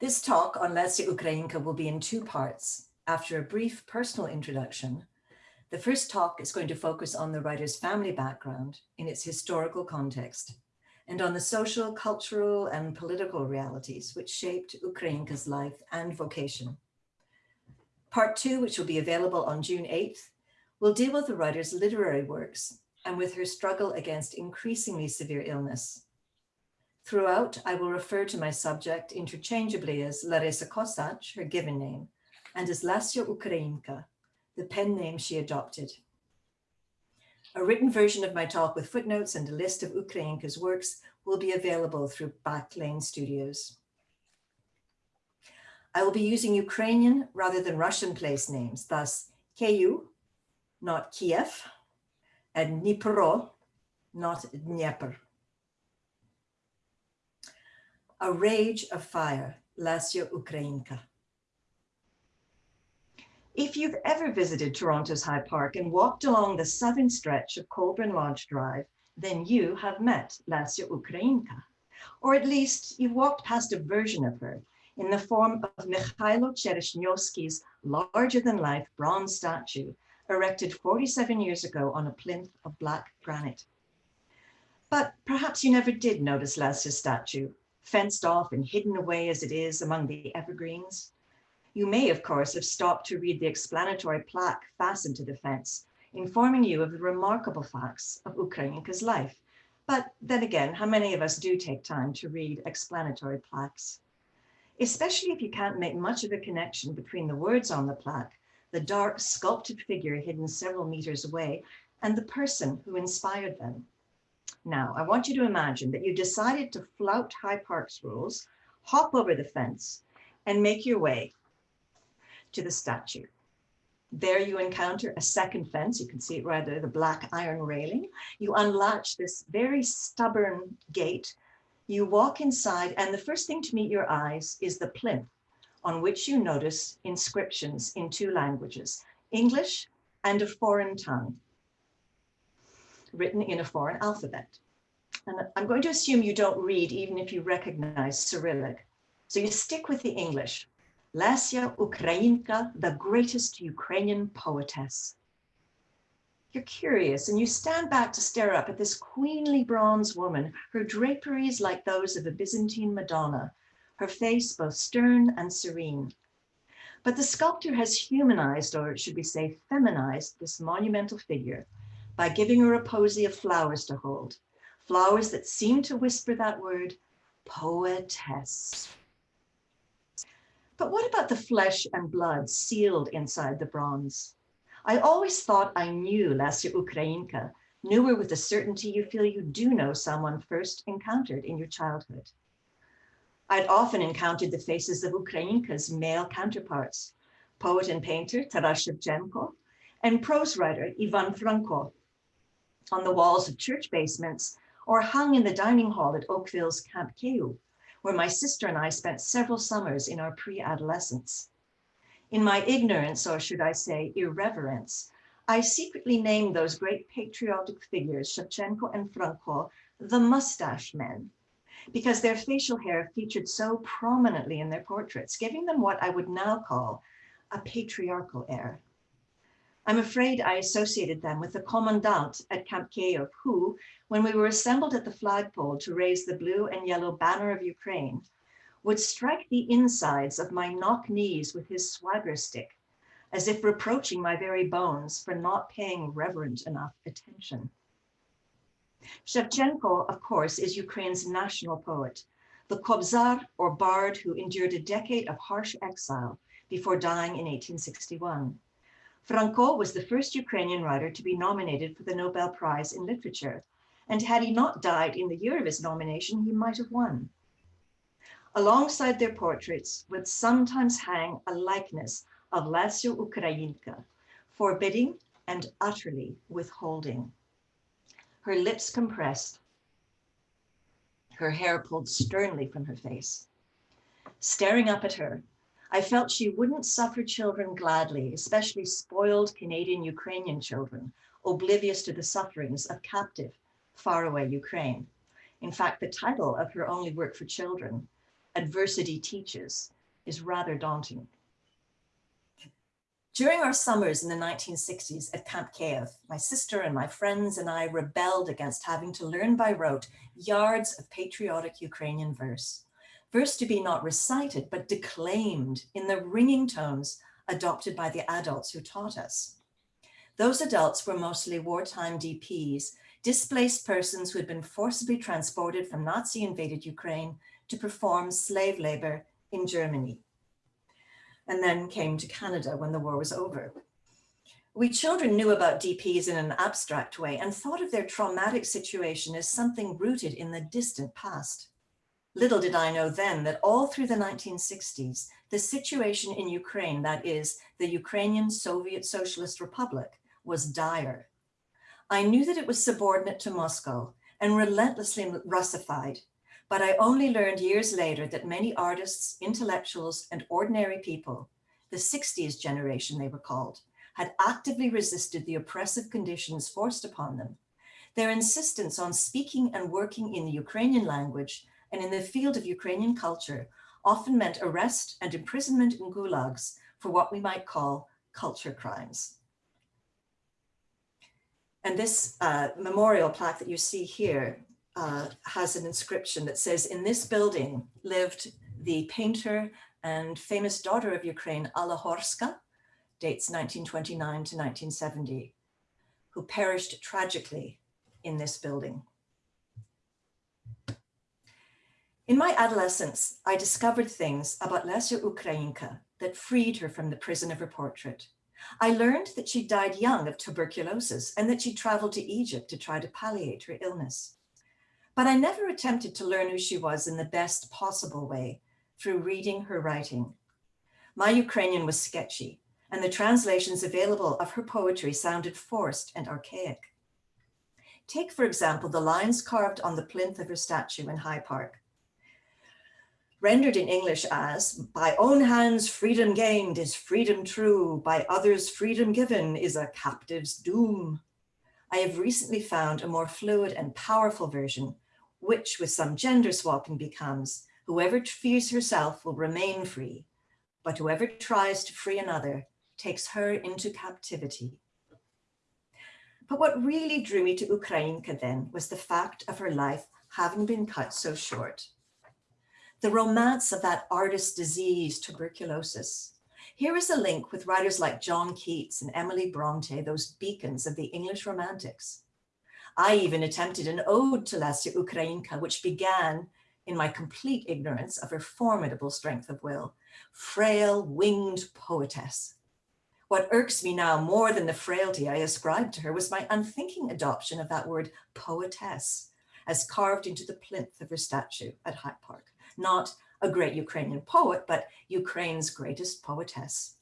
This talk on Lesya Ukrainka will be in two parts. After a brief personal introduction, the first talk is going to focus on the writer's family background in its historical context and on the social, cultural, and political realities which shaped Ukrainka's life and vocation. Part two, which will be available on June 8th, will deal with the writer's literary works and with her struggle against increasingly severe illness. Throughout, I will refer to my subject interchangeably as Larisa Kosach, her given name, and as Lesya Ukrainka, the pen name she adopted. A written version of my talk with footnotes and a list of Ukrainka's works will be available through Backlane Studios. I will be using Ukrainian rather than Russian place names, thus Kyiv, not Kiev, and Dnipro, not Dnieper. A Rage of Fire, Lesya Ukrainka. If you've ever visited Toronto's High Park and walked along the southern stretch of Colborne Lodge Drive, then you have met Lesya Ukrainka. Or at least you've walked past a version of her in the form of Mikhailo Chereshnyovsky's larger-than-life bronze statue erected 47 years ago on a plinth of black granite. But perhaps you never did notice Lesya's statue, fenced off and hidden away as it is among the evergreens. You may, of course, have stopped to read the explanatory plaque fastened to the fence, informing you of the remarkable facts of Ukrainka's life. But then again, how many of us do take time to read explanatory plaques? Especially if you can't make much of a connection between the words on the plaque, the dark sculpted figure hidden several meters away, and the person who inspired them. Now, I want you to imagine that you decided to flout High Park's rules, hop over the fence, and make your way to the statue. There you encounter a second fence. You can see it right there, the black iron railing. You unlatch this very stubborn gate. You walk inside and the first thing to meet your eyes is the plinth on which you notice inscriptions in two languages, English and a foreign tongue, written in a foreign alphabet. And I'm going to assume you don't read even if you recognize Cyrillic. So you stick with the English. Lesya Ukrainka, the greatest Ukrainian poetess. You're curious and you stand back to stare up at this queenly bronze woman, her draperies like those of a Byzantine Madonna, her face both stern and serene. But the sculptor has humanized, or should we say feminized, this monumental figure by giving her a posy of flowers to hold, flowers that seem to whisper that word, poetess. But what about the flesh and blood sealed inside the bronze? I always thought I knew Lesya Ukrainka, knew her with the certainty you feel you do know someone first encountered in your childhood. I'd often encountered the faces of Ukrainka's male counterparts, poet and painter Taras Shevchenko, and prose writer Ivan Franko, on the walls of church basements or hung in the dining hall at Oakville's Camp Kyiv, where my sister and I spent several summers in our pre-adolescence. In my ignorance, or should I say irreverence, I secretly named those great patriotic figures, Shevchenko and Franko, the mustache men, because their facial hair featured so prominently in their portraits, giving them what I would now call a patriarchal air. I'm afraid I associated them with the commandant at Camp Kyiv, who, when we were assembled at the flagpole to raise the blue and yellow banner of Ukraine, would strike the insides of my knock knees with his swagger stick, as if reproaching my very bones for not paying reverent enough attention. Shevchenko, of course, is Ukraine's national poet, the Kobzar or bard who endured a decade of harsh exile before dying in 1861. Franko was the first Ukrainian writer to be nominated for the Nobel Prize in Literature, and had he not died in the year of his nomination, he might have won. Alongside their portraits would sometimes hang a likeness of Lesya Ukrainka, forbidding and utterly withholding. Her lips compressed, her hair pulled sternly from her face. Staring up at her, I felt she wouldn't suffer children gladly, especially spoiled Canadian Ukrainian children, oblivious to the sufferings of captive, faraway Ukraine. In fact, the title of her only work for children, adversity teaches is rather daunting. During our summers in the 1960s at Camp Kiev, my sister and my friends and I rebelled against having to learn by rote yards of patriotic Ukrainian verse. Verse to be not recited, but declaimed in the ringing tones adopted by the adults who taught us. Those adults were mostly wartime DPs, displaced persons who had been forcibly transported from Nazi invaded Ukraine to perform slave labor in Germany and then came to Canada when the war was over. We children knew about DPs in an abstract way and thought of their traumatic situation as something rooted in the distant past. Little did I know then that all through the 1960s, the situation in Ukraine, that is, the Ukrainian Soviet Socialist Republic, was dire. I knew that it was subordinate to Moscow and relentlessly Russified, but I only learned years later that many artists, intellectuals, and ordinary people, the 60s generation they were called, had actively resisted the oppressive conditions forced upon them. Their insistence on speaking and working in the Ukrainian language and in the field of Ukrainian culture often meant arrest and imprisonment in gulags for what we might call culture crimes. And this uh, memorial plaque that you see here uh, has an inscription that says, in this building lived the painter and famous daughter of Ukraine, Alla Horska, dates 1929 to 1970, who perished tragically in this building. In my adolescence, I discovered things about Lesya Ukrainka that freed her from the prison of her portrait. I learned that she died young of tuberculosis and that she traveled to Egypt to try to palliate her illness. But I never attempted to learn who she was in the best possible way through reading her writing. My Ukrainian was sketchy, and the translations available of her poetry sounded forced and archaic. Take, for example, the lines carved on the plinth of her statue in High Park. Rendered in English as, by own hands freedom gained is freedom true, by others freedom given is a captive's doom. I have recently found a more fluid and powerful version which with some gender swapping becomes, whoever frees herself will remain free, but whoever tries to free another takes her into captivity. But what really drew me to Ukrainka then was the fact of her life having been cut so short. The romance of that artist's disease, tuberculosis. Here is a link with writers like John Keats and Emily Bronte, those beacons of the English romantics. I even attempted an ode to Lesya Ukrainka, which began in my complete ignorance of her formidable strength of will, frail winged poetess. What irks me now more than the frailty I ascribed to her was my unthinking adoption of that word poetess as carved into the plinth of her statue at High Park. Not a great Ukrainian poet, but Ukraine's greatest poetess.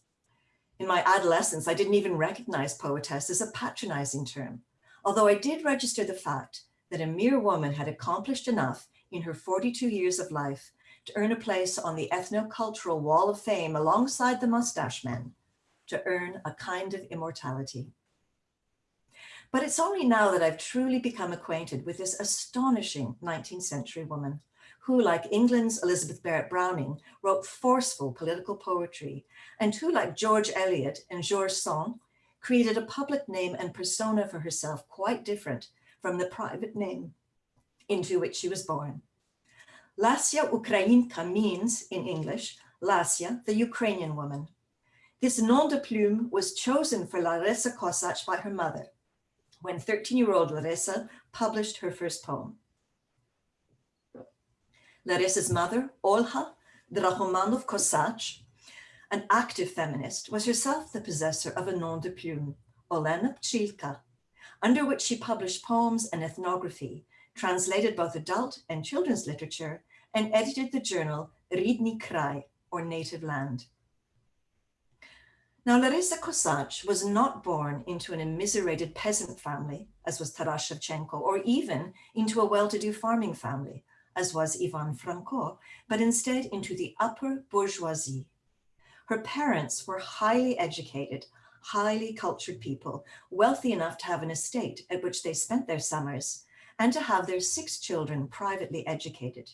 In my adolescence, I didn't even recognize poetess as a patronizing term although I did register the fact that a mere woman had accomplished enough in her 42 years of life to earn a place on the ethno-cultural wall of fame alongside the mustache men, to earn a kind of immortality. But it's only now that I've truly become acquainted with this astonishing 19th century woman who, like England's Elizabeth Barrett Browning, wrote forceful political poetry, and who, like George Eliot and Georges Sand, created a public name and persona for herself quite different from the private name into which she was born. Lesya Ukrainka means, in English, Lesya, the Ukrainian woman. This nom de plume was chosen for Larissa Kosach by her mother when 13-year-old Larissa published her first poem. Larissa's mother, Olha Drahomanov Kosach, an active feminist, was herself the possessor of a nom de plume, Olena Pchilka, under which she published poems and ethnography, translated both adult and children's literature, and edited the journal Ridni Krai, or Native Land. Now, Larissa Kosach was not born into an immiserated peasant family, as was Taras Shevchenko, or even into a well-to-do farming family, as was Ivan Franko, but instead into the upper bourgeoisie, her parents were highly educated, highly cultured people, wealthy enough to have an estate at which they spent their summers and to have their six children privately educated.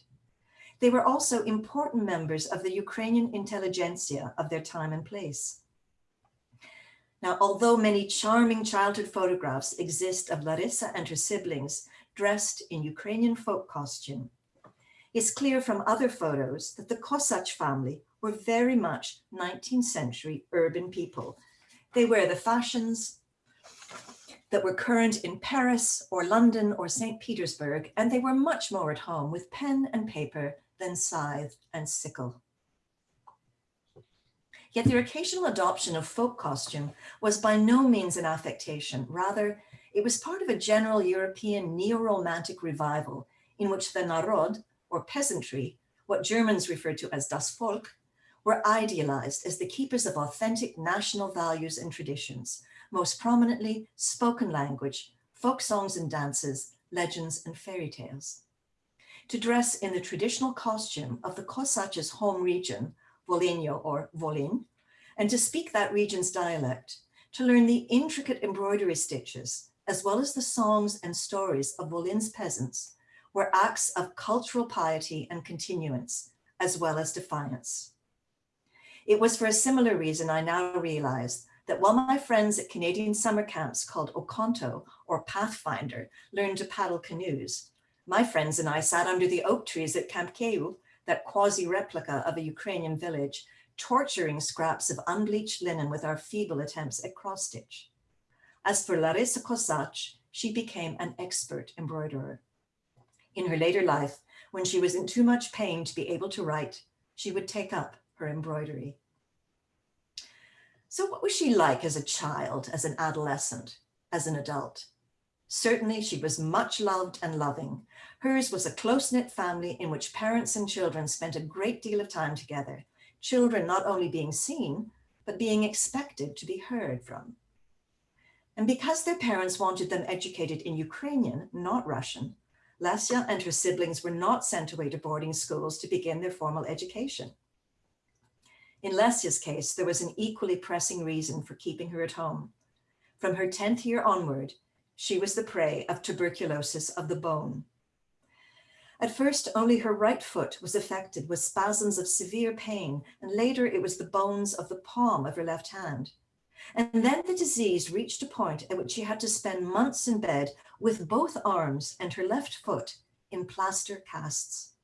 they were also important members of the Ukrainian intelligentsia of their time and place. Now, although many charming childhood photographs exist of Larissa and her siblings dressed in Ukrainian folk costume, it's clear from other photos that the Kosach family were very much 19th century urban people. They wear the fashions that were current in Paris or London or St. Petersburg, and they were much more at home with pen and paper than scythe and sickle. Yet their occasional adoption of folk costume was by no means an affectation. Rather, it was part of a general European neo-romantic revival in which the Narod, or peasantry, what Germans referred to as das Volk, were idealized as the keepers of authentic national values and traditions, most prominently spoken language, folk songs and dances, legends and fairy tales. To dress in the traditional costume of the Kosach's home region, Volhynia or Volyn, and to speak that region's dialect, to learn the intricate embroidery stitches, as well as the songs and stories of Volyn's peasants, were acts of cultural piety and continuance, as well as defiance. It was for a similar reason I now realize that while my friends at Canadian summer camps called Okonto or Pathfinder learned to paddle canoes, my friends and I sat under the oak trees at Camp Kyiv, that quasi-replica of a Ukrainian village, torturing scraps of unbleached linen with our feeble attempts at cross-stitch. As for Larissa Kosach, she became an expert embroiderer. In her later life, when she was in too much pain to be able to write, she would take up her embroidery. So what was she like as a child, as an adolescent, as an adult? Certainly she was much loved and loving. Hers was a close-knit family in which parents and children spent a great deal of time together, children not only being seen, but being expected to be heard from. And because their parents wanted them educated in Ukrainian, not Russian, Lesya and her siblings were not sent away to boarding schools to begin their formal education. In Lesya's case, there was an equally pressing reason for keeping her at home. From her 10th year onward, she was the prey of tuberculosis of the bone. At first, only her right foot was affected with spasms of severe pain, and later it was the bones of the palm of her left hand. And then the disease reached a point at which she had to spend months in bed with both arms and her left foot in plaster casts.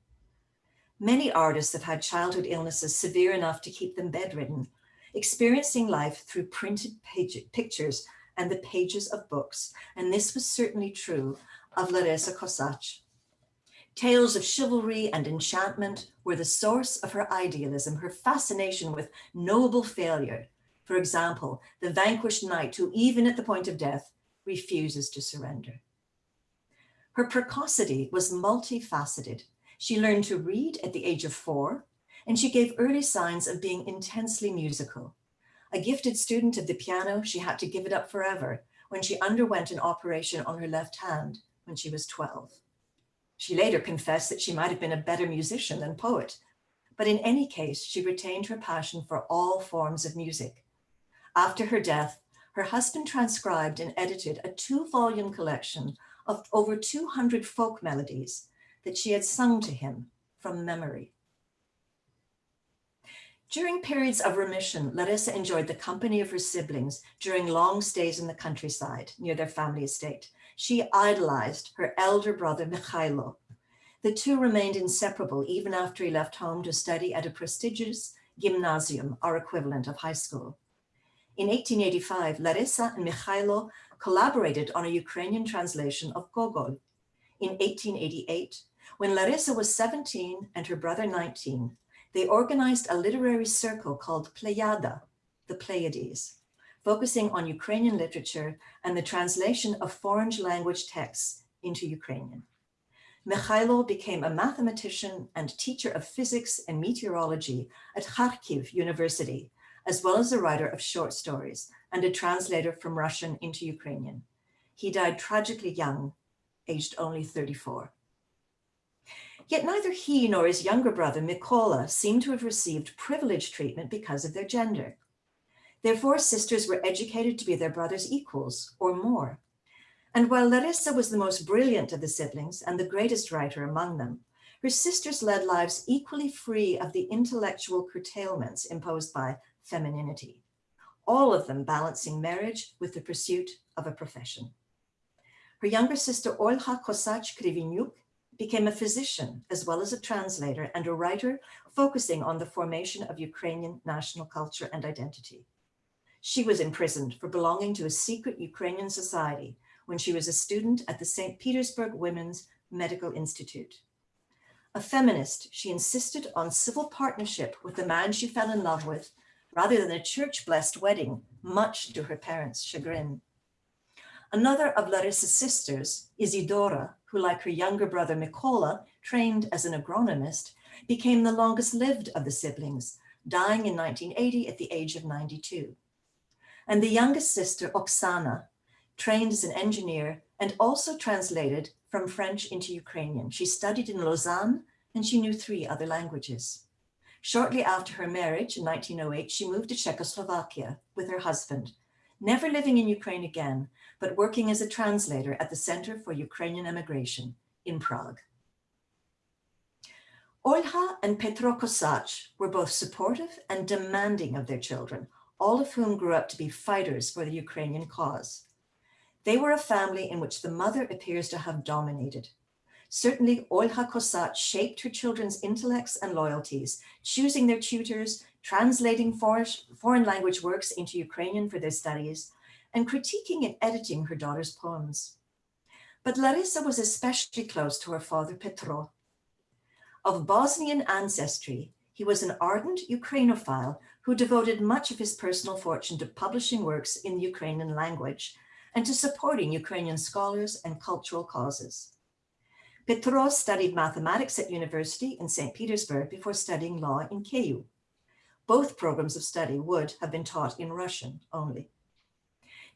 Many artists have had childhood illnesses severe enough to keep them bedridden, experiencing life through printed page, pictures and the pages of books. And this was certainly true of Larissa Kosach. Tales of chivalry and enchantment were the source of her idealism, her fascination with noble failure, for example, the vanquished knight who, even at the point of death, refuses to surrender. Her precocity was multifaceted. She learned to read at the age of four, and she gave early signs of being intensely musical. A gifted student of the piano, she had to give it up forever when she underwent an operation on her left hand when she was 12. She later confessed that she might have been a better musician than poet, but in any case, she retained her passion for all forms of music. After her death, her husband transcribed and edited a two-volume collection of over 200 folk melodies that she had sung to him from memory. During periods of remission, Larissa enjoyed the company of her siblings during long stays in the countryside near their family estate. She idolized her elder brother, Mikhailo. The two remained inseparable even after he left home to study at a prestigious gymnasium, our equivalent of high school. In 1885, Larissa and Mikhailo collaborated on a Ukrainian translation of Gogol. In 1888, when Larissa was 17 and her brother 19, they organized a literary circle called Pleiada, the Pleiades, focusing on Ukrainian literature and the translation of foreign language texts into Ukrainian. Mikhailo became a mathematician and teacher of physics and meteorology at Kharkiv University as well as a writer of short stories and a translator from Russian into Ukrainian. He died tragically young, aged only 34. Yet neither he nor his younger brother, Mikola, seem to have received privileged treatment because of their gender. Their four sisters were educated to be their brother's equals or more. And while Larissa was the most brilliant of the siblings and the greatest writer among them, her sisters led lives equally free of the intellectual curtailments imposed by femininity, all of them balancing marriage with the pursuit of a profession. Her younger sister Olha Kosach Krivinyuk became a physician as well as a translator and a writer focusing on the formation of Ukrainian national culture and identity. She was imprisoned for belonging to a secret Ukrainian society when she was a student at the St. Petersburg Women's Medical Institute. A feminist, she insisted on civil partnership with the man she fell in love with rather than a church-blessed wedding, much to her parents' chagrin. Another of Larissa's sisters, Isidora, who like her younger brother Mikola, trained as an agronomist, became the longest lived of the siblings, dying in 1980 at the age of 92. And the youngest sister, Oksana, trained as an engineer and also translated from French into Ukrainian. She studied in Lausanne and she knew three other languages. Shortly after her marriage in 1908, she moved to Czechoslovakia with her husband, never living in Ukraine again, but working as a translator at the Center for Ukrainian Emigration in Prague. Olha and Petro Kosach were both supportive and demanding of their children, all of whom grew up to be fighters for the Ukrainian cause. They were a family in which the mother appears to have dominated. Certainly, Olha Kosach shaped her children's intellects and loyalties, choosing their tutors, translating foreign language works into Ukrainian for their studies, and critiquing and editing her daughter's poems. But Larissa was especially close to her father Petro. Of Bosnian ancestry, he was an ardent Ukrainophile who devoted much of his personal fortune to publishing works in the Ukrainian language and to supporting Ukrainian scholars and cultural causes. Petro studied mathematics at university in St. Petersburg before studying law in Kyiv. Both programs of study would have been taught in Russian only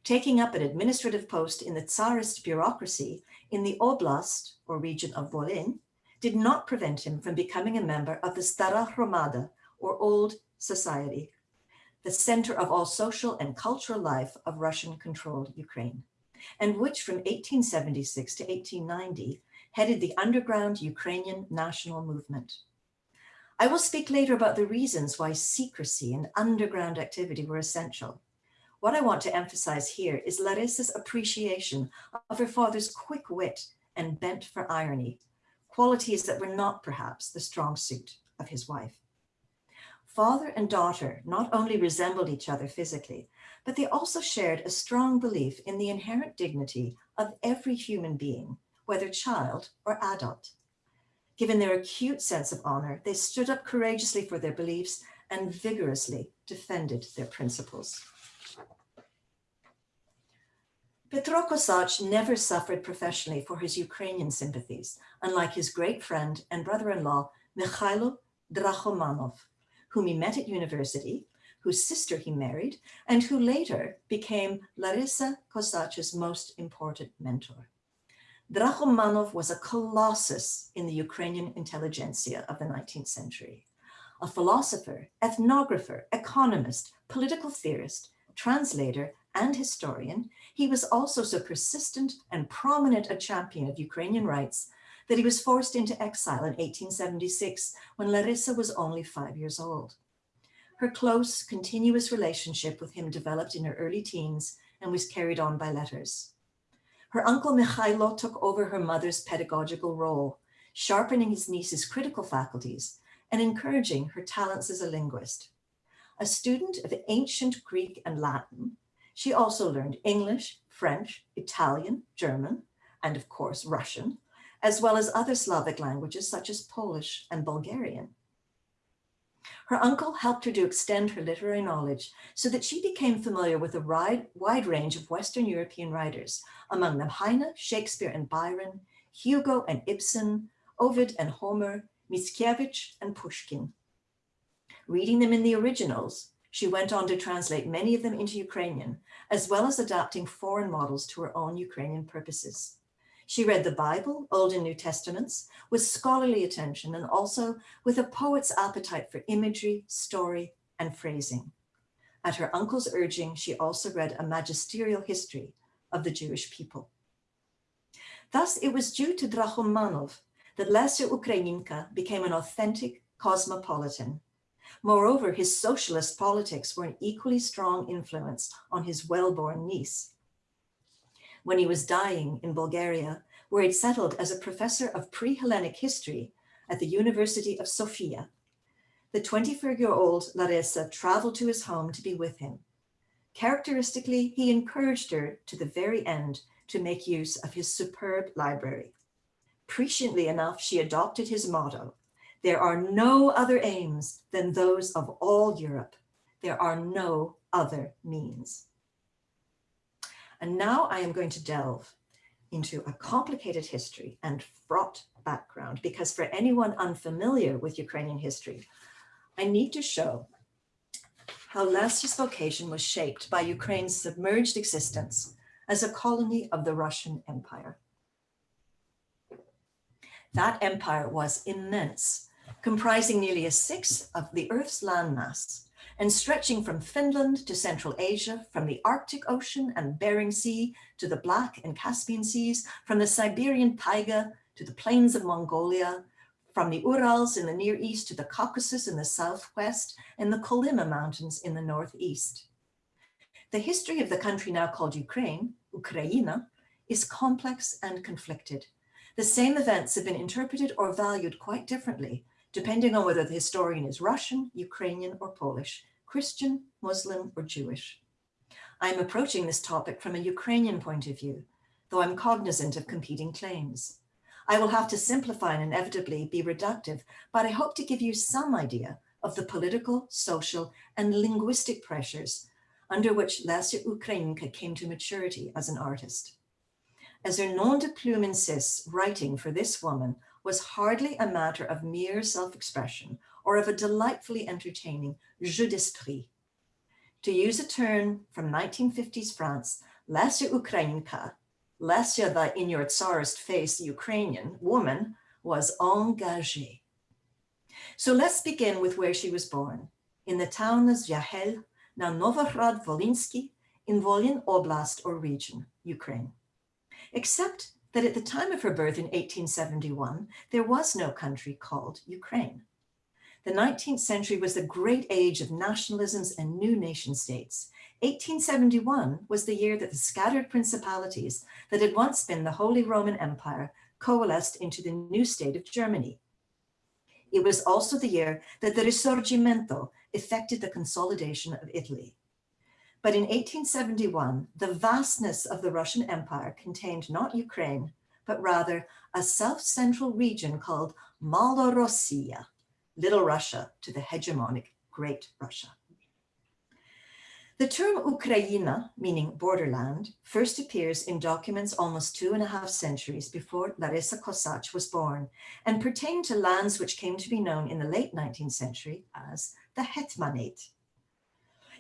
taking up an administrative post in the Tsarist bureaucracy in the Oblast, or region of Volyn, did not prevent him from becoming a member of the Stara Hromada, or Old Society, the center of all social and cultural life of Russian-controlled Ukraine, and which from 1876 to 1890 headed the underground Ukrainian national movement. I will speak later about the reasons why secrecy and underground activity were essential, what I want to emphasize here is Larissa's appreciation of her father's quick wit and bent for irony, qualities that were not perhaps the strong suit of his wife. Father and daughter not only resembled each other physically, but they also shared a strong belief in the inherent dignity of every human being, whether child or adult. Given their acute sense of honor, they stood up courageously for their beliefs and vigorously defended their principles. Petro Kosach never suffered professionally for his Ukrainian sympathies, unlike his great friend and brother-in-law, Mikhailo Drahomanov, whom he met at university, whose sister he married, and who later became Larissa Kosach's most important mentor. Drahomanov was a colossus in the Ukrainian intelligentsia of the 19th century, a philosopher, ethnographer, economist, political theorist, translator, and historian, he was also so persistent and prominent a champion of Ukrainian rights that he was forced into exile in 1876 when Larissa was only five years old. Her close, continuous relationship with him developed in her early teens and was carried on by letters. Her uncle Mikhailo took over her mother's pedagogical role, sharpening his niece's critical faculties and encouraging her talents as a linguist. A student of ancient Greek and Latin, she also learned English, French, Italian, German, and of course Russian, as well as other Slavic languages such as Polish and Bulgarian. Her uncle helped her to extend her literary knowledge so that she became familiar with a wide, range of Western European writers, among them Heine, Shakespeare and Byron, Hugo and Ibsen, Ovid and Homer, Mickiewicz and Pushkin. Reading them in the originals, she went on to translate many of them into Ukrainian, as well as adapting foreign models to her own Ukrainian purposes. She read the Bible, Old and New Testaments, with scholarly attention and also with a poet's appetite for imagery, story, and phrasing. At her uncle's urging, she also read a magisterial history of the Jewish people. Thus, it was due to Drahomanov that Lesya Ukrainka became an authentic cosmopolitan. Moreover, his socialist politics were an equally strong influence on his well-born niece. When he was dying in Bulgaria, where he'd settled as a professor of pre-Hellenic history at the University of Sofia, the 24-year-old Larissa traveled to his home to be with him. Characteristically, he encouraged her to the very end to make use of his superb library. Presciently enough, she adopted his motto, there are no other aims than those of all Europe. There are no other means. And now I am going to delve into a complicated history and fraught background, because for anyone unfamiliar with Ukrainian history, I need to show how Lesya's vocation was shaped by Ukraine's submerged existence as a colony of the Russian Empire. That empire was immense, comprising nearly a sixth of the Earth's landmass and stretching from Finland to Central Asia, from the Arctic Ocean and Bering Sea to the Black and Caspian Seas, from the Siberian taiga to the plains of Mongolia, from the Urals in the Near East to the Caucasus in the Southwest and the Kolyma Mountains in the Northeast. The history of the country now called Ukraine, Ukraina, is complex and conflicted. The same events have been interpreted or valued quite differently, depending on whether the historian is Russian, Ukrainian, or Polish, Christian, Muslim, or Jewish. I'm approaching this topic from a Ukrainian point of view, though I'm cognizant of competing claims. I will have to simplify and inevitably be reductive, but I hope to give you some idea of the political, social, and linguistic pressures under which Lesya Ukrainka came to maturity as an artist. As her nom de plume insists, writing for this woman was hardly a matter of mere self-expression or of a delightfully entertaining jeu d'esprit. To use a term from 1950s France, Lesya Ukrainka Lesya, the in your tsarist face Ukrainian woman, was engagée. So let's begin with where she was born, in the town of Zvyahel, now Novohrad Volinsky, in Volyn Oblast or region, Ukraine. Except that at the time of her birth in 1871, there was no country called Ukraine. The 19th century was the great age of nationalisms and new nation states, 1871 was the year that the scattered principalities that had once been the Holy Roman Empire coalesced into the new state of Germany. It was also the year that the Risorgimento effected the consolidation of Italy. But in 1871, the vastness of the Russian Empire contained not Ukraine, but rather a south-central region called Malorossia, Little Russia to the hegemonic Great Russia. The term Ukraina, meaning borderland, first appears in documents almost two and a half centuries before Larissa Kosach was born and pertained to lands which came to be known in the late 19th century as the Hetmanate.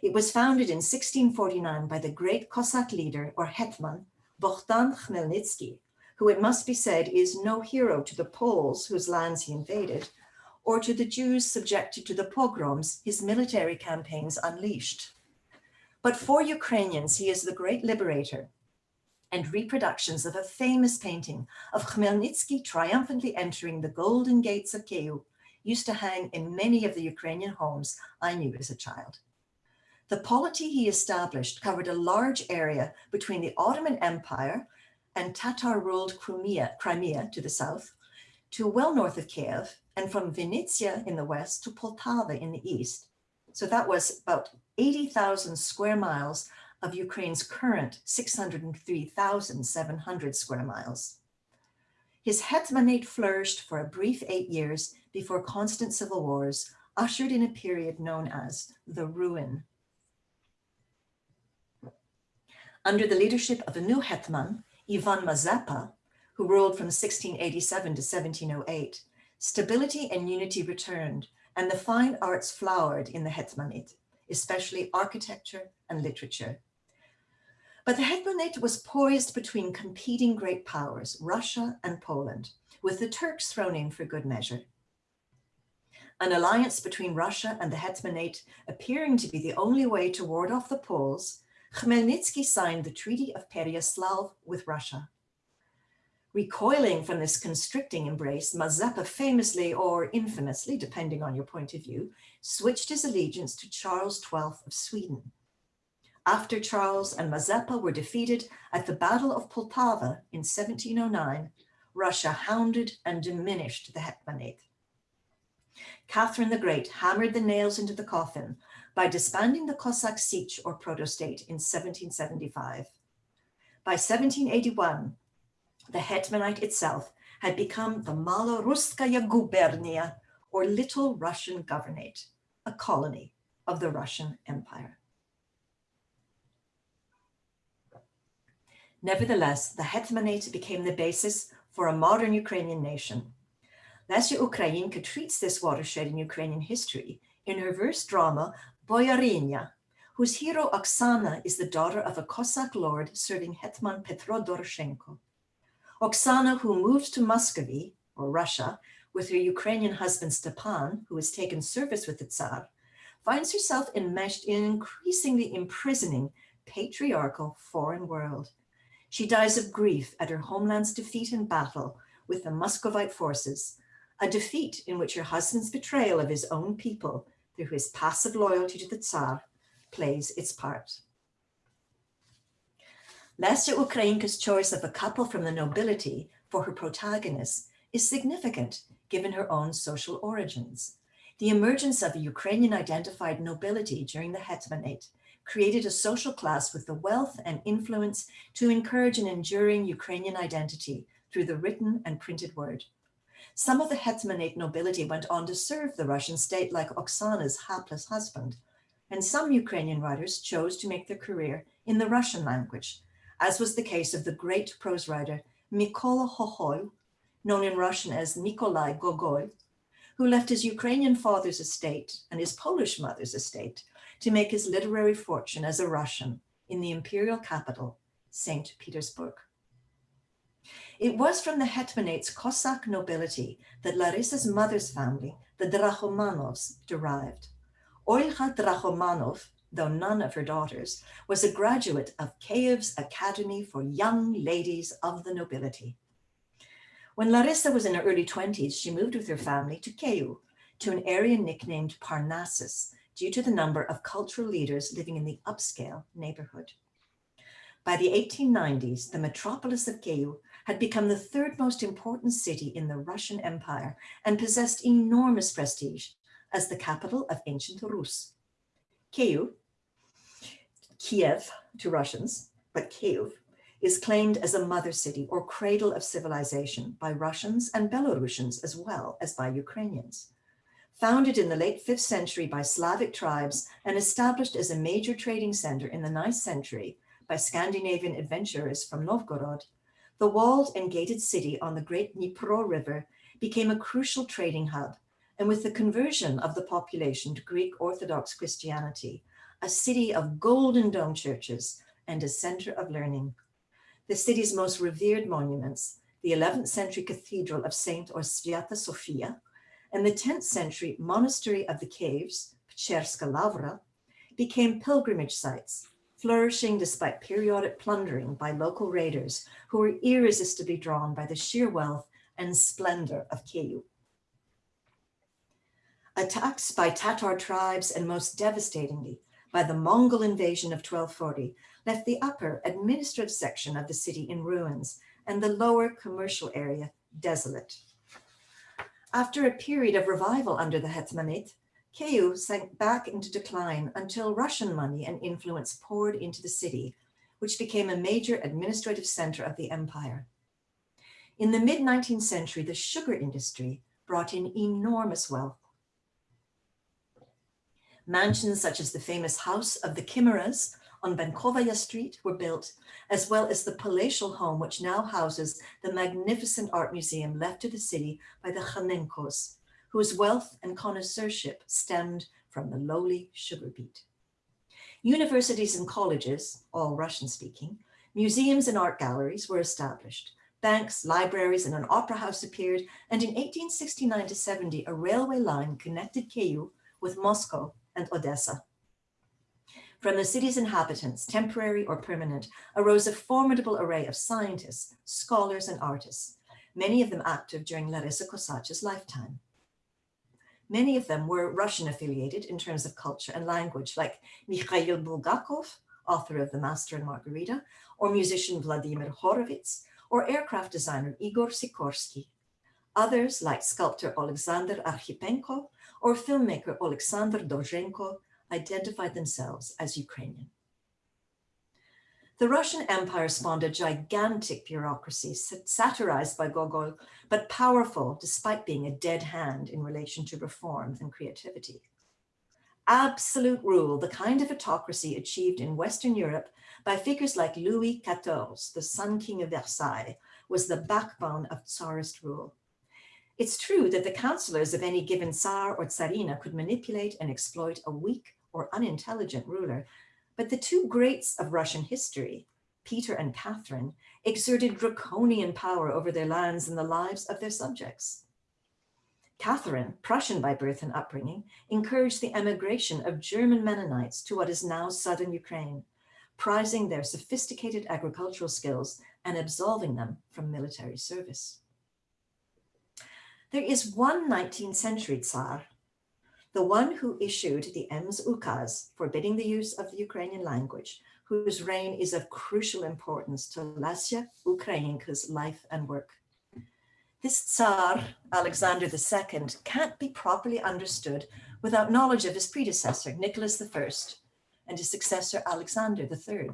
It was founded in 1649 by the great Cossack leader or Hetman, Bohdan Khmelnytsky, who it must be said is no hero to the Poles whose lands he invaded, or to the Jews subjected to the pogroms his military campaigns unleashed. But for Ukrainians, he is the great liberator and reproductions of a famous painting of Khmelnytsky triumphantly entering the golden gates of Kyiv used to hang in many of the Ukrainian homes I knew as a child. The polity he established covered a large area between the Ottoman Empire and Tatar-ruled Crimea, Crimea to the south, to well north of Kiev, and from Vinnytsia in the west to Poltava in the east. So that was about 80,000 square miles of Ukraine's current 603,700 square miles. His hetmanate flourished for a brief eight years before constant civil wars ushered in a period known as the ruin. Under the leadership of a new hetman, Ivan Mazepa, who ruled from 1687 to 1708, stability and unity returned and the fine arts flowered in the hetmanate especially architecture and literature. But the Hetmanate was poised between competing great powers, Russia and Poland, with the Turks thrown in for good measure. An alliance between Russia and the Hetmanate appearing to be the only way to ward off the Poles, Khmelnytsky signed the Treaty of Pereyaslav with Russia. Recoiling from this constricting embrace, Mazeppa famously or infamously, depending on your point of view, switched his allegiance to Charles XII of Sweden. After Charles and Mazeppa were defeated at the Battle of Poltava in 1709, Russia hounded and diminished the Hetmanate. Catherine the Great hammered the nails into the coffin by disbanding the Cossack Sich or Protostate in 1775. By 1781, the Hetmanate itself had become the Maloruskaya Gubernia, or Little Russian Governorate, a colony of the Russian Empire. Nevertheless, the Hetmanate became the basis for a modern Ukrainian nation. Lesya Ukrainka treats this watershed in Ukrainian history in her verse drama Boyarinya, whose hero Oksana is the daughter of a Cossack lord serving Hetman Petro Doroshenko. Oksana, who moves to Muscovy, or Russia, with her Ukrainian husband Stepan, who has taken service with the Tsar, finds herself enmeshed in an increasingly imprisoning patriarchal foreign world. She dies of grief at her homeland's defeat in battle with the Muscovite forces, a defeat in which her husband's betrayal of his own people through his passive loyalty to the Tsar plays its part. Lesya Ukrainka's choice of a couple from the nobility for her protagonist is significant given her own social origins. The emergence of a Ukrainian identified nobility during the Hetmanate created a social class with the wealth and influence to encourage an enduring Ukrainian identity through the written and printed word. Some of the Hetmanate nobility went on to serve the Russian state like Oksana's hapless husband, and some Ukrainian writers chose to make their career in the Russian language, as was the case of the great prose writer Mykola Hohol, known in Russian as Nikolai Gogol, who left his Ukrainian father's estate and his Polish mother's estate to make his literary fortune as a Russian in the imperial capital, St. Petersburg. It was from the Hetmanate's Cossack nobility that Larissa's mother's family, the Drahomanovs, derived. Olga Drahomanov though none of her daughters, was a graduate of Kiev's Academy for Young Ladies of the Nobility. When Larissa was in her early 20s, she moved with her family to Kyiv, to an area nicknamed Parnassus, due to the number of cultural leaders living in the upscale neighborhood. By the 1890s, the metropolis of Kyiv had become the third most important city in the Russian Empire and possessed enormous prestige as the capital of ancient Rus. Kyiv, Kiev to Russians, but Kyiv, is claimed as a mother city or cradle of civilization by Russians and Belarusians as well as by Ukrainians. Founded in the late 5th century by Slavic tribes and established as a major trading center in the 9th century by Scandinavian adventurers from Novgorod, the walled and gated city on the great Dnipro River became a crucial trading hub and with the conversion of the population to Greek Orthodox Christianity, a city of golden dome churches and a center of learning. The city's most revered monuments, the 11th century Cathedral of Saint or Sviata Sofia, and the 10th century Monastery of the Caves, Pcherska Lavra, became pilgrimage sites, flourishing despite periodic plundering by local raiders who were irresistibly drawn by the sheer wealth and splendor of Kyiv. Attacks by Tatar tribes and most devastatingly by the Mongol invasion of 1240 left the upper administrative section of the city in ruins and the lower commercial area desolate. After a period of revival under the Hetmanate, Kyiv sank back into decline until Russian money and influence poured into the city, which became a major administrative center of the empire. In the mid-19th century, the sugar industry brought in enormous wealth. Mansions such as the famous House of the Chimeras on Bankovaya Street were built, as well as the palatial home which now houses the magnificent art museum left to the city by the Khanenkos, whose wealth and connoisseurship stemmed from the lowly sugar beet. Universities and colleges, all Russian speaking, museums and art galleries were established. Banks, libraries, and an opera house appeared, and in 1869 to 70, a railway line connected Kyiv with Moscow and Odessa. From the city's inhabitants, temporary or permanent, arose a formidable array of scientists, scholars, and artists, many of them active during Larissa Kosach's lifetime. Many of them were Russian affiliated in terms of culture and language, like Mikhail Bulgakov, author of The Master and Margarita, or musician Vladimir Horowitz, or aircraft designer Igor Sikorsky. Others, like sculptor Alexander Archipenko or filmmaker Alexander Dovzhenko, identified themselves as Ukrainian. The Russian Empire spawned a gigantic bureaucracy satirized by Gogol, but powerful despite being a dead hand in relation to reform and creativity. Absolute rule, the kind of autocracy achieved in Western Europe by figures like Louis XIV, the Sun King of Versailles, was the backbone of Tsarist rule. It's true that the counselors of any given Tsar or Tsarina could manipulate and exploit a weak or unintelligent ruler, but the two greats of Russian history, Peter and Catherine, exerted draconian power over their lands and the lives of their subjects. Catherine, Prussian by birth and upbringing, encouraged the emigration of German Mennonites to what is now southern Ukraine, prizing their sophisticated agricultural skills and absolving them from military service. There is one 19th century Tsar the one who issued the Ems Ukaz forbidding the use of the Ukrainian language, whose reign is of crucial importance to Lesya Ukrainka's life and work. This Tsar, Alexander II, can't be properly understood without knowledge of his predecessor, Nicholas I, and his successor, Alexander III.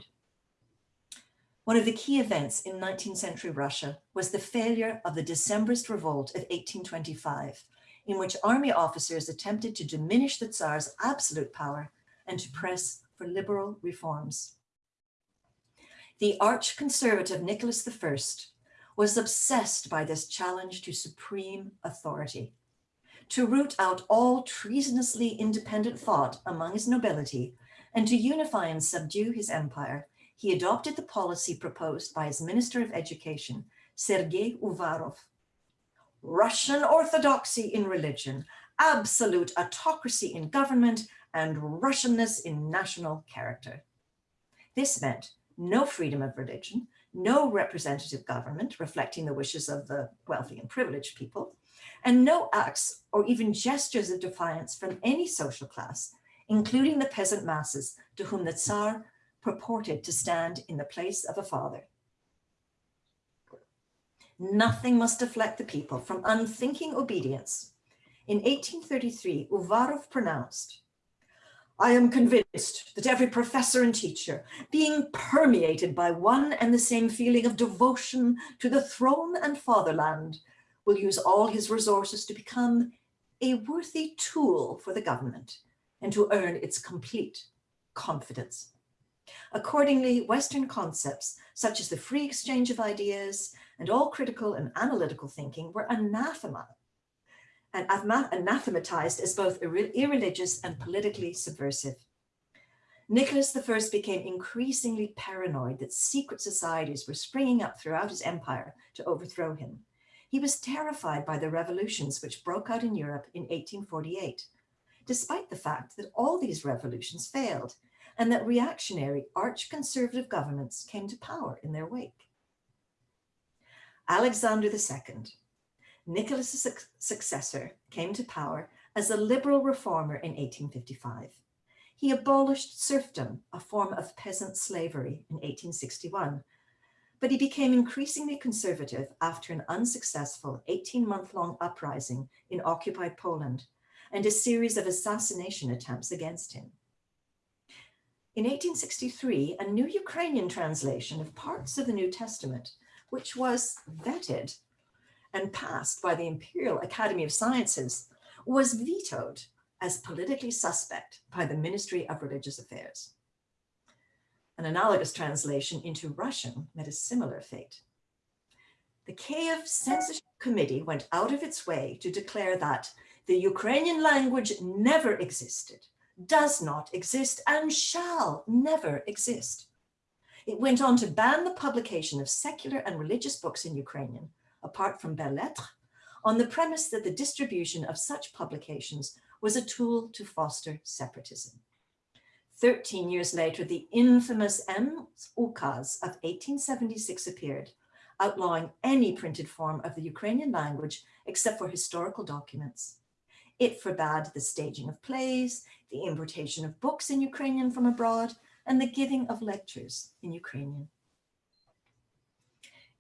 One of the key events in 19th century Russia was the failure of the Decembrist revolt of 1825, in which army officers attempted to diminish the Tsar's absolute power and to press for liberal reforms. The arch-conservative Nicholas I was obsessed by this challenge to supreme authority. To root out all treasonously independent thought among his nobility and to unify and subdue his empire, he adopted the policy proposed by his Minister of Education, Sergei Uvarov, Russian orthodoxy in religion, absolute autocracy in government, and Russianness in national character. This meant no freedom of religion, no representative government reflecting the wishes of the wealthy and privileged people, and no acts or even gestures of defiance from any social class, including the peasant masses to whom the Tsar purported to stand in the place of a father. Nothing must deflect the people from unthinking obedience. In 1833, Uvarov pronounced, I am convinced that every professor and teacher, being permeated by one and the same feeling of devotion to the throne and fatherland, will use all his resources to become a worthy tool for the government and to earn its complete confidence. Accordingly, Western concepts such as the free exchange of ideas and all critical and analytical thinking were anathema and anathematized as both irreligious and politically subversive. Nicholas I became increasingly paranoid that secret societies were springing up throughout his empire to overthrow him. He was terrified by the revolutions which broke out in Europe in 1848, despite the fact that all these revolutions failed and that reactionary arch-conservative governments came to power in their wake. Alexander II, Nicholas's successor, came to power as a liberal reformer in 1855. He abolished serfdom, a form of peasant slavery, in 1861, but he became increasingly conservative after an unsuccessful 18-month-long uprising in occupied Poland and a series of assassination attempts against him. In 1863, a new Ukrainian translation of parts of the New Testament which was vetted and passed by the Imperial Academy of Sciences, was vetoed as politically suspect by the Ministry of Religious Affairs. An analogous translation into Russian met a similar fate. The Kiev Censorship Committee went out of its way to declare that the Ukrainian language never existed, does not exist, and shall never exist. It went on to ban the publication of secular and religious books in Ukrainian, apart from belles lettres, on the premise that the distribution of such publications was a tool to foster separatism. 13 years later, the infamous Ems Ukaz of 1876 appeared, outlawing any printed form of the Ukrainian language except for historical documents. It forbade the staging of plays, the importation of books in Ukrainian from abroad, and the giving of lectures in Ukrainian.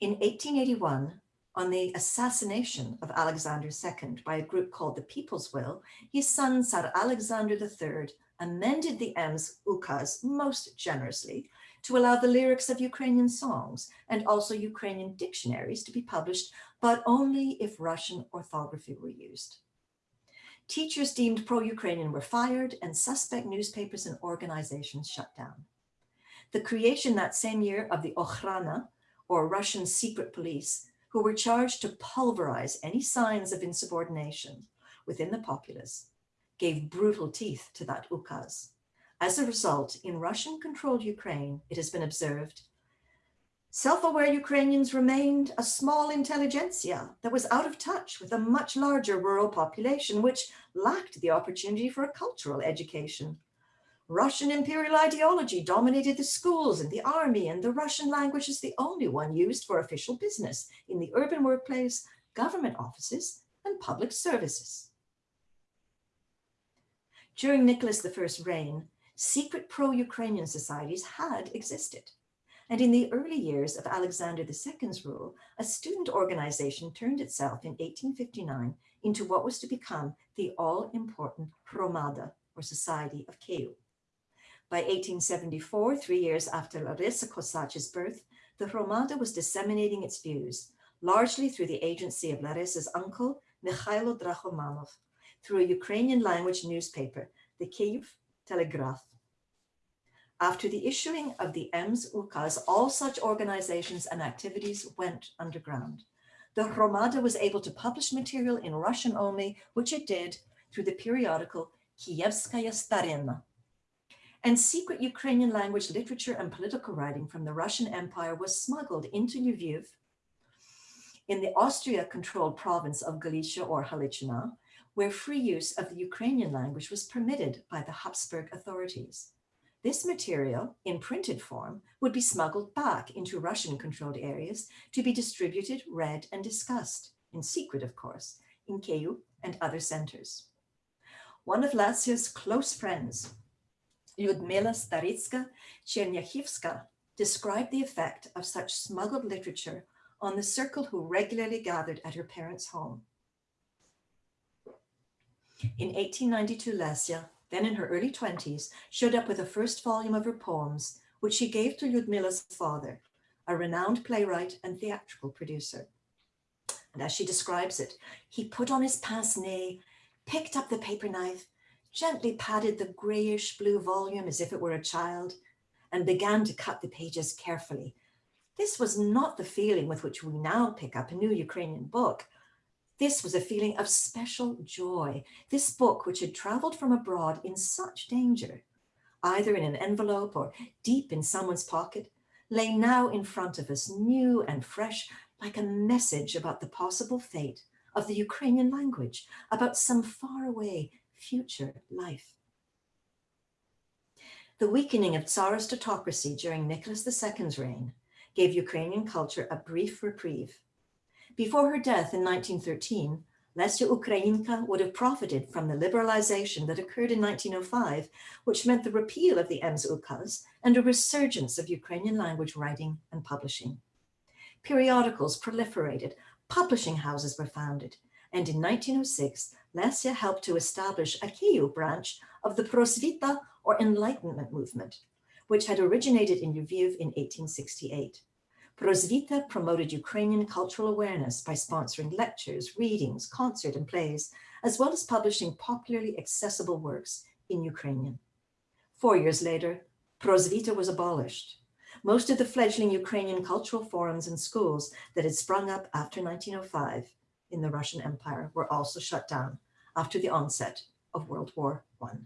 In 1881, on the assassination of Alexander II by a group called the People's Will, his son Tsar Alexander III amended the Ems Ukaz most generously to allow the lyrics of Ukrainian songs and also Ukrainian dictionaries to be published, but only if Russian orthography were used. Teachers deemed pro-Ukrainian were fired and suspect newspapers and organizations shut down. The creation that same year of the Okhrana, or Russian secret police, who were charged to pulverize any signs of insubordination within the populace, gave brutal teeth to that ukaz. As a result, in Russian-controlled Ukraine, it has been observed, self-aware Ukrainians remained a small intelligentsia that was out of touch with a much larger rural population, which lacked the opportunity for a cultural education. Russian imperial ideology dominated the schools and the army, and the Russian language is the only one used for official business in the urban workplace, government offices, and public services. During Nicholas I's reign, secret pro-Ukrainian societies had existed. And in the early years of Alexander II's rule, a student organization turned itself in 1859 into what was to become the all-important Hromada, or Society of Kyiv. By 1874, three years after Larissa Kosach's birth, the Hromada was disseminating its views, largely through the agency of Larissa's uncle, Mikhailo Drahomanov, through a Ukrainian language newspaper, the Kyiv Telegraph. After the issuing of the Ems Ukaz, all such organizations and activities went underground. The Hromada was able to publish material in Russian only, which it did through the periodical Kievskaya Starina. And secret Ukrainian language literature and political writing from the Russian Empire was smuggled into Lviv in the Austria-controlled province of Galicia or Halychina, where free use of the Ukrainian language was permitted by the Habsburg authorities. This material, in printed form, would be smuggled back into Russian-controlled areas to be distributed, read, and discussed, in secret, of course, in Kyiv and other centers. One of Lesya's close friends, Lyudmila Staritska Chernyakivska, described the effect of such smuggled literature on the circle who regularly gathered at her parents' home. In 1892, Lesya, then in her early 20s, showed up with the first volume of her poems, which she gave to Lyudmila's father, a renowned playwright and theatrical producer. And as she describes it, he put on his pince-nez, picked up the paper knife, gently patted the grayish blue volume as if it were a child, and began to cut the pages carefully. This was not the feeling with which we now pick up a new Ukrainian book, this was a feeling of special joy. This book, which had traveled from abroad in such danger, either in an envelope or deep in someone's pocket, lay now in front of us, new and fresh, like a message about the possible fate of the Ukrainian language, about some faraway future life. The weakening of Tsarist autocracy during Nicholas II's reign gave Ukrainian culture a brief reprieve before her death in 1913, Lesya Ukrainka would have profited from the liberalization that occurred in 1905, which meant the repeal of the Ems Ukaz and a resurgence of Ukrainian language writing and publishing. Periodicals proliferated, publishing houses were founded, and in 1906, Lesya helped to establish a Kyiv branch of the Prosvita or Enlightenment movement, which had originated in Lviv in 1868. Prosvita promoted Ukrainian cultural awareness by sponsoring lectures, readings, concert and plays, as well as publishing popularly accessible works in Ukrainian. Four years later, Prosvita was abolished. Most of the fledgling Ukrainian cultural forums and schools that had sprung up after 1905 in the Russian Empire were also shut down after the onset of World War I.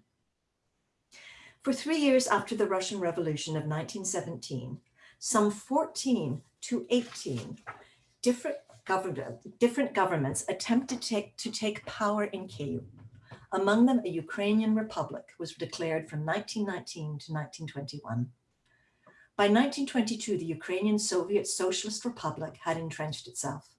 For three years after the Russian Revolution of 1917, some 14 to 18 different, different governments attempted to take, to take power in Kyiv. Among them, a Ukrainian republic was declared from 1919 to 1921. By 1922, the Ukrainian Soviet Socialist Republic had entrenched itself.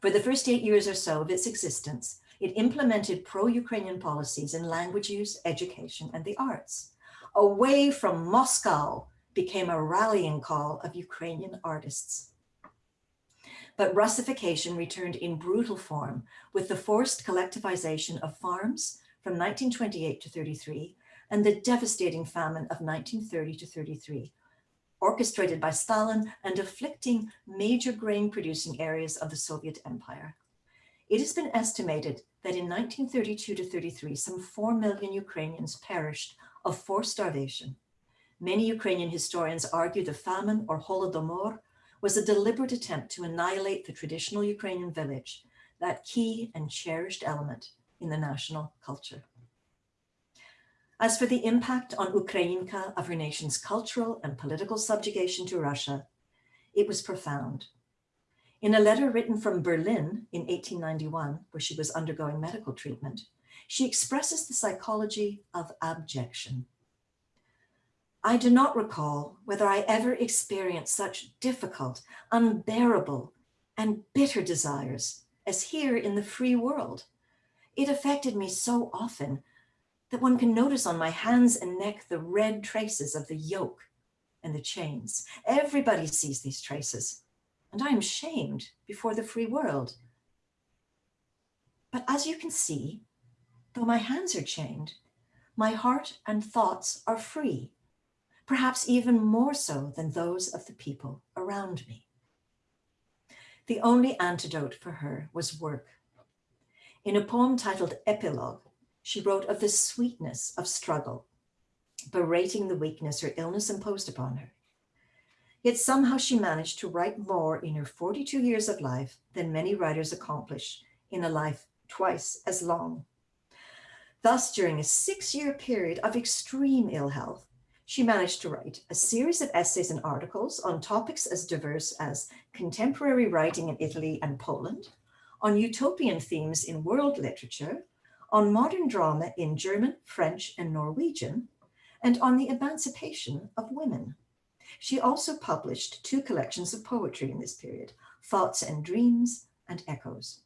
For the first eight years or so of its existence, it implemented pro-Ukrainian policies in language use, education, and the arts. Away from Moscow became a rallying call of Ukrainian artists. But Russification returned in brutal form with the forced collectivization of farms from 1928 to 33 and the devastating famine of 1930 to 33, orchestrated by Stalin and afflicting major grain producing areas of the Soviet Empire. It has been estimated that in 1932 to 33, some 4 million Ukrainians perished of forced starvation. Many Ukrainian historians argue the famine or Holodomor was a deliberate attempt to annihilate the traditional Ukrainian village, that key and cherished element in the national culture. As for the impact on Ukrainka of her nation's cultural and political subjugation to Russia, it was profound. In a letter written from Berlin in 1891, where she was undergoing medical treatment, she expresses the psychology of abjection. I do not recall whether I ever experienced such difficult, unbearable, and bitter desires as here in the free world. It affected me so often that one can notice on my hands and neck the red traces of the yoke and the chains. Everybody sees these traces, and I am shamed before the free world. But as you can see, though my hands are chained, my heart and thoughts are free, perhaps even more so than those of the people around me. The only antidote for her was work. In a poem titled Epilogue, she wrote of the sweetness of struggle, berating the weakness her illness imposed upon her. Yet somehow she managed to write more in her 42 years of life than many writers accomplish in a life twice as long. Thus, during a six-year period of extreme ill health, she managed to write a series of essays and articles on topics as diverse as contemporary writing in Italy and Poland, on utopian themes in world literature, on modern drama in German, French, and Norwegian, and on the emancipation of women. She also published two collections of poetry in this period, Thoughts and Dreams and Echoes.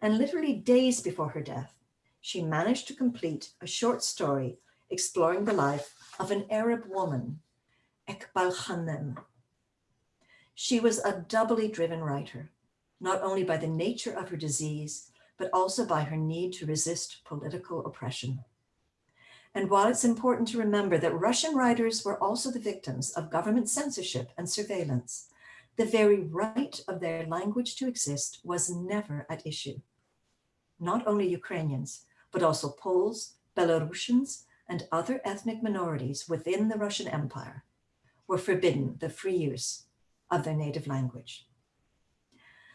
And literally days before her death, she managed to complete a short story exploring the life of an Arab woman, Ekbal Khanem. She was a doubly driven writer, not only by the nature of her disease, but also by her need to resist political oppression. And while it's important to remember that Russian writers were also the victims of government censorship and surveillance, the very right of their language to exist was never at issue. Not only Ukrainians, but also Poles, Belarusians, and other ethnic minorities within the Russian Empire were forbidden the free use of their native language.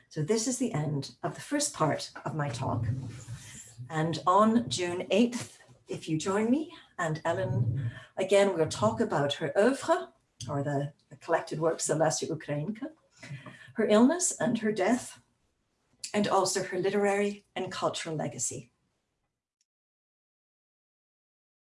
So this is the end of the first part of my talk. And on June 8th, if you join me and Ellen, again, we'll talk about her oeuvre, or the, the collected works of Lesya Ukrainka, her illness and her death, and also her literary and cultural legacy.